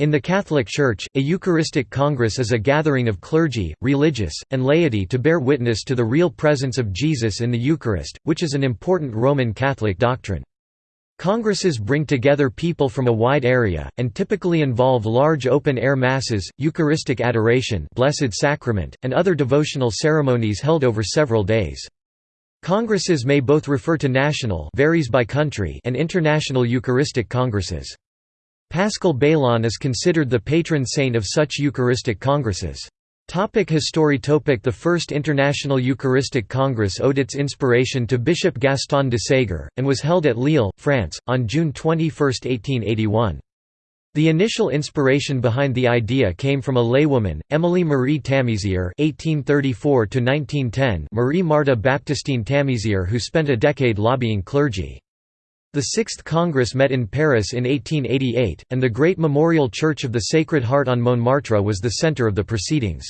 In the Catholic Church, a Eucharistic Congress is a gathering of clergy, religious, and laity to bear witness to the real presence of Jesus in the Eucharist, which is an important Roman Catholic doctrine. Congresses bring together people from a wide area, and typically involve large open-air masses, Eucharistic adoration Blessed Sacrament, and other devotional ceremonies held over several days. Congresses may both refer to national varies by country and international Eucharistic congresses. Paschal Baylon is considered the patron saint of such Eucharistic congresses. Topic history topic The First International Eucharistic Congress owed its inspiration to Bishop Gaston de Ségur, and was held at Lille, France, on June 21, 1881. The initial inspiration behind the idea came from a laywoman, Emily Marie Tamisier (1834–1910), Marie Marthe Baptistine Tamisier, who spent a decade lobbying clergy. The Sixth Congress met in Paris in 1888, and the Great Memorial Church of the Sacred Heart on Montmartre was the centre of the proceedings.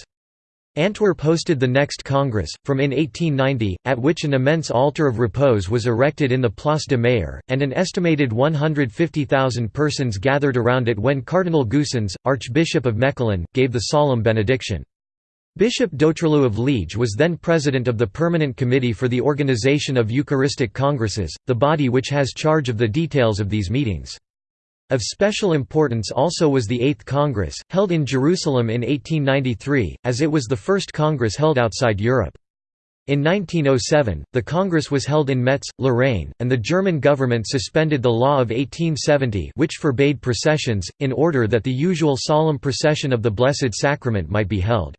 Antwerp hosted the next Congress, from in 1890, at which an immense altar of repose was erected in the Place de Meir, and an estimated 150,000 persons gathered around it when Cardinal Goossens, Archbishop of Mechelen, gave the solemn benediction. Bishop Doutreloux of Liege was then president of the Permanent Committee for the Organization of Eucharistic Congresses, the body which has charge of the details of these meetings. Of special importance also was the Eighth Congress, held in Jerusalem in 1893, as it was the first Congress held outside Europe. In 1907, the Congress was held in Metz, Lorraine, and the German government suspended the law of 1870 which forbade processions, in order that the usual solemn procession of the Blessed Sacrament might be held.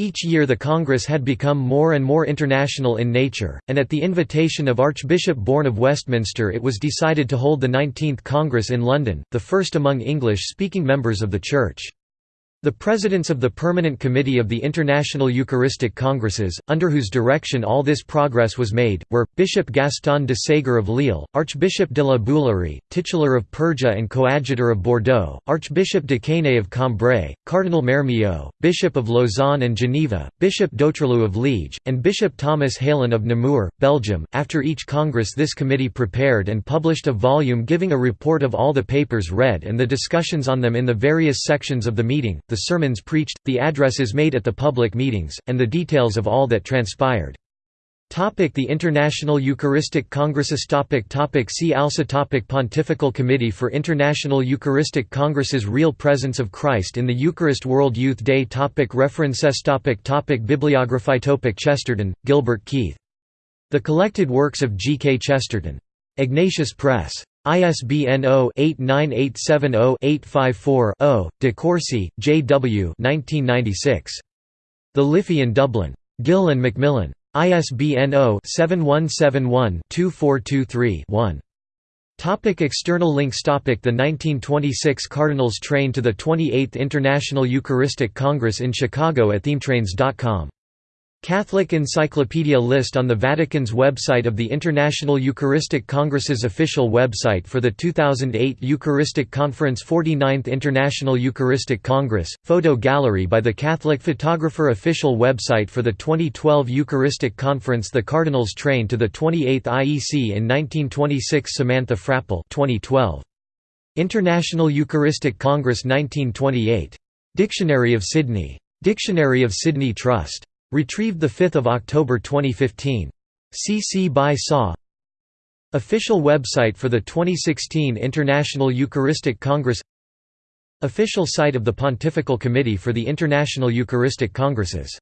Each year the Congress had become more and more international in nature, and at the invitation of Archbishop Bourne of Westminster it was decided to hold the 19th Congress in London, the first among English-speaking members of the Church. The presidents of the Permanent Committee of the International Eucharistic Congresses, under whose direction all this progress was made, were, Bishop Gaston de Ségur of Lille, Archbishop de la Bouillerie, titular of Perga and coadjutor of Bordeaux, Archbishop de Quesnay of Cambrai, Cardinal Mermillod, Bishop of Lausanne and Geneva, Bishop Doutreloux of Liege, and Bishop Thomas Heylen of Namur, Belgium. After each Congress this committee prepared and published a volume giving a report of all the papers read and the discussions on them in the various sections of the meeting, the sermons preached, the addresses made at the public meetings, and the details of all that transpired. Topic the International Eucharistic Congresses topic topic See also topic Pontifical Committee for International Eucharistic Congresses Real Presence of Christ in the Eucharist World Youth Day topic References topic topic Bibliography topic Chesterton, Gilbert Keith. The Collected Works of G. K. Chesterton. Ignatius Press. ISBN 0-89870-854-0, De Courcy, J. W. The Liffey in Dublin. Gill and Macmillan. ISBN 0-7171-2423-1. Topic external links Topic The 1926 Cardinals train to the 28th International Eucharistic Congress in Chicago at themetrains.com Catholic Encyclopedia list on the Vatican's website of the International Eucharistic Congress's official website for the 2008 Eucharistic Conference 49th International Eucharistic Congress, photo gallery by the Catholic photographer official website for the 2012 Eucharistic Conference The Cardinals Train to the 28th IEC in 1926 Samantha Frappel 2012. International Eucharistic Congress 1928. Dictionary of Sydney. Dictionary of Sydney Trust. Retrieved 5 October 2015. CC by SAW Official website for the 2016 International Eucharistic Congress. Official site of the Pontifical Committee for the International Eucharistic Congresses